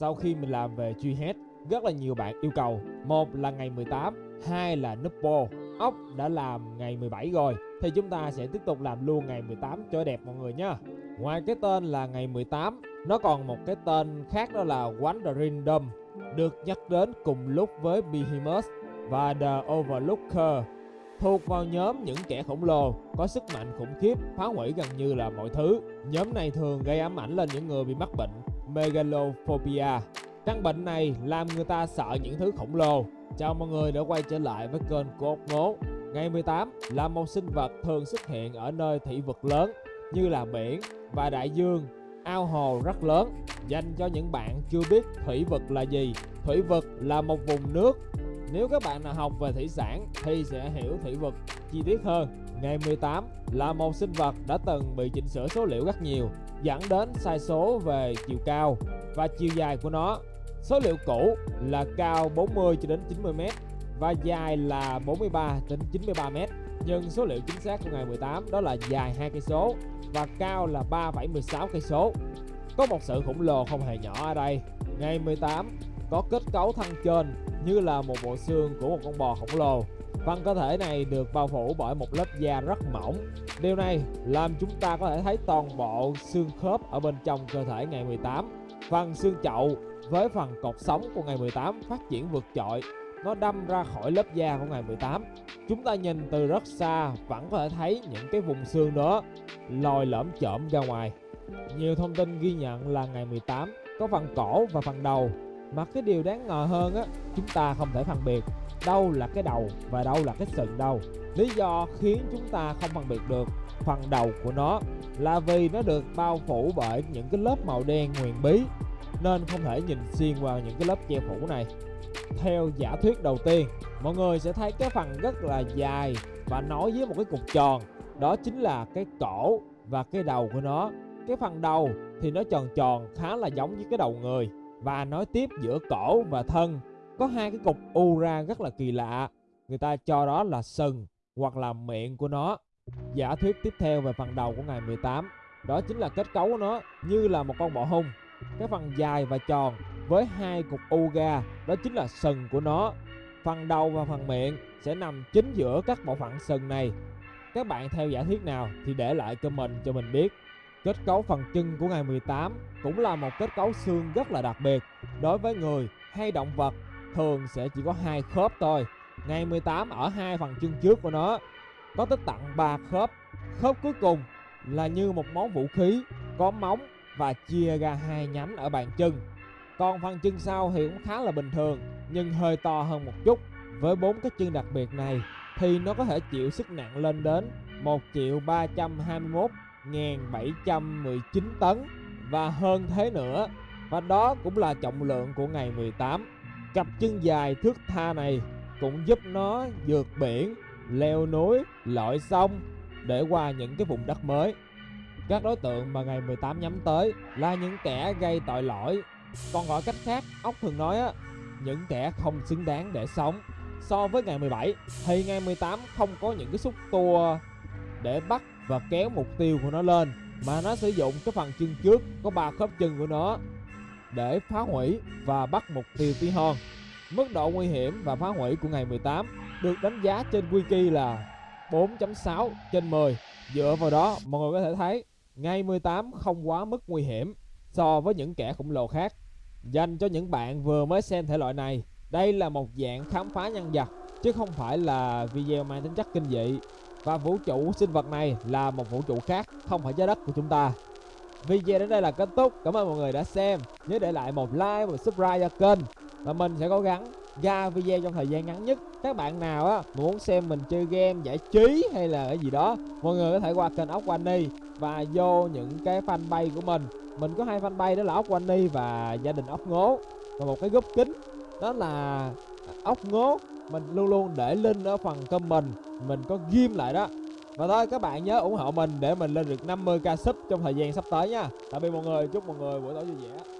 sau khi mình làm về truy hết, rất là nhiều bạn yêu cầu. Một là ngày 18 hai là Nupo ốc đã làm ngày 17 rồi, thì chúng ta sẽ tiếp tục làm luôn ngày 18 cho đẹp mọi người nha ngoài cái tên là ngày 18 nó còn một cái tên khác đó là Wandering Dome, được nhắc đến cùng lúc với Behemoth và The Overlooker. Thuộc vào nhóm những kẻ khổng lồ, có sức mạnh khủng khiếp, phá hủy gần như là mọi thứ. Nhóm này thường gây ám ảnh lên những người bị mắc bệnh megalophobia căn bệnh này làm người ta sợ những thứ khổng lồ. Chào mọi người đã quay trở lại với kênh của ốc ngố. Ngày 18 là một sinh vật thường xuất hiện ở nơi thủy vực lớn như là biển và đại dương. Ao hồ rất lớn, dành cho những bạn chưa biết thủy vực là gì. Thủy vực là một vùng nước nếu các bạn nào học về thủy sản thì sẽ hiểu thủy vực chi tiết hơn. Ngày 18 là một sinh vật đã từng bị chỉnh sửa số liệu rất nhiều, dẫn đến sai số về chiều cao và chiều dài của nó. Số liệu cũ là cao 40 cho đến 90 m và dài là 43 đến 93 m. Nhưng số liệu chính xác của ngày 18 đó là dài 2 cây số và cao là 3,16 cây số. Có một sự khổng lồ không hề nhỏ ở đây. Ngày 18 có kết cấu thân trên như là một bộ xương của một con bò khổng lồ. Phần cơ thể này được bao phủ bởi một lớp da rất mỏng. Điều này làm chúng ta có thể thấy toàn bộ xương khớp ở bên trong cơ thể ngày 18. Phần xương chậu với phần cột sống của ngày 18 phát triển vượt trội. Nó đâm ra khỏi lớp da của ngày 18. Chúng ta nhìn từ rất xa vẫn có thể thấy những cái vùng xương đó lòi lõm chởm ra ngoài. Nhiều thông tin ghi nhận là ngày 18 có phần cổ và phần đầu mà cái điều đáng ngờ hơn á, chúng ta không thể phân biệt đâu là cái đầu và đâu là cái sừng đâu. Lý do khiến chúng ta không phân biệt được phần đầu của nó là vì nó được bao phủ bởi những cái lớp màu đen huyền bí, nên không thể nhìn xuyên qua những cái lớp che phủ này. Theo giả thuyết đầu tiên, mọi người sẽ thấy cái phần rất là dài và nối với một cái cục tròn, đó chính là cái cổ và cái đầu của nó. Cái phần đầu thì nó tròn tròn, khá là giống với cái đầu người và nói tiếp giữa cổ và thân. Có hai cái cục u ra rất là kỳ lạ. Người ta cho đó là sừng hoặc là miệng của nó. Giả thuyết tiếp theo về phần đầu của ngày 18 đó chính là kết cấu của nó, như là một con bọ hung. Cái phần dài và tròn với hai cục u ra, đó chính là sừng của nó. Phần đầu và phần miệng sẽ nằm chính giữa các bộ phận sừng này. Các bạn theo giả thuyết nào thì để lại comment cho mình biết. Kết cấu phần chân của ngày 18 cũng là một kết cấu xương rất là đặc biệt. Đối với người hay động vật, thường sẽ chỉ có hai khớp thôi. Ngày 18 ở hai phần chân trước của nó, có tới tặng ba khớp. Khớp cuối cùng là như một món vũ khí, có móng và chia ra hai nhánh ở bàn chân. Còn phần chân sau thì cũng khá là bình thường, nhưng hơi to hơn một chút. Với bốn cái chân đặc biệt này thì nó có thể chịu sức nặng lên đến 1 triệu 321 1719 tấn. Và hơn thế nữa, và đó cũng là trọng lượng của ngày 18 cặp chân dài thước tha này cũng giúp nó vượt biển, leo núi, lội sông để qua những cái vùng đất mới. Các đối tượng mà ngày 18 nhắm tới là những kẻ gây tội lỗi. Còn gọi cách khác, ốc thường nói á, những kẻ không xứng đáng để sống. So với ngày 17 thì ngày 18 không có những cái xúc tua để bắt và kéo mục tiêu của nó lên mà nó sử dụng cái phần chân trước có ba khớp chân của nó để phá hủy và bắt mục tiêu tí hon. Mức độ nguy hiểm và phá hủy của ngày 18 được đánh giá trên wiki là 4.6 trên 10. Dựa vào đó, mọi người có thể thấy ngày 18 không quá mức nguy hiểm so với những kẻ khổng lồ khác. Dành cho những bạn vừa mới xem thể loại này, đây là một dạng khám phá nhân vật chứ không phải là video mang tính chất kinh dị và vũ trụ sinh vật này là một vũ trụ khác, không phải trái đất của chúng ta. Video đến đây là kết thúc. Cảm ơn mọi người đã xem. Nhớ để lại một like và subscribe cho kênh. Và mình sẽ cố gắng. Ra video trong thời gian ngắn nhất, các bạn nào á, muốn xem mình chơi game giải trí hay là cái gì đó, mọi người có thể qua kênh ốc Wani và vô những cái fanpage của mình. Mình có hai fanpage, đó là ốc Wani và gia đình ốc ngố. Và một cái group kính, đó là ốc ngố mình luôn luôn để link ở phần comment. Mình có ghim lại đó. Và thôi, các bạn nhớ ủng hộ mình để mình lên được 50k sub trong thời gian sắp tới nha. Tạm biệt mọi người, chúc mọi người buổi tối vui vẻ.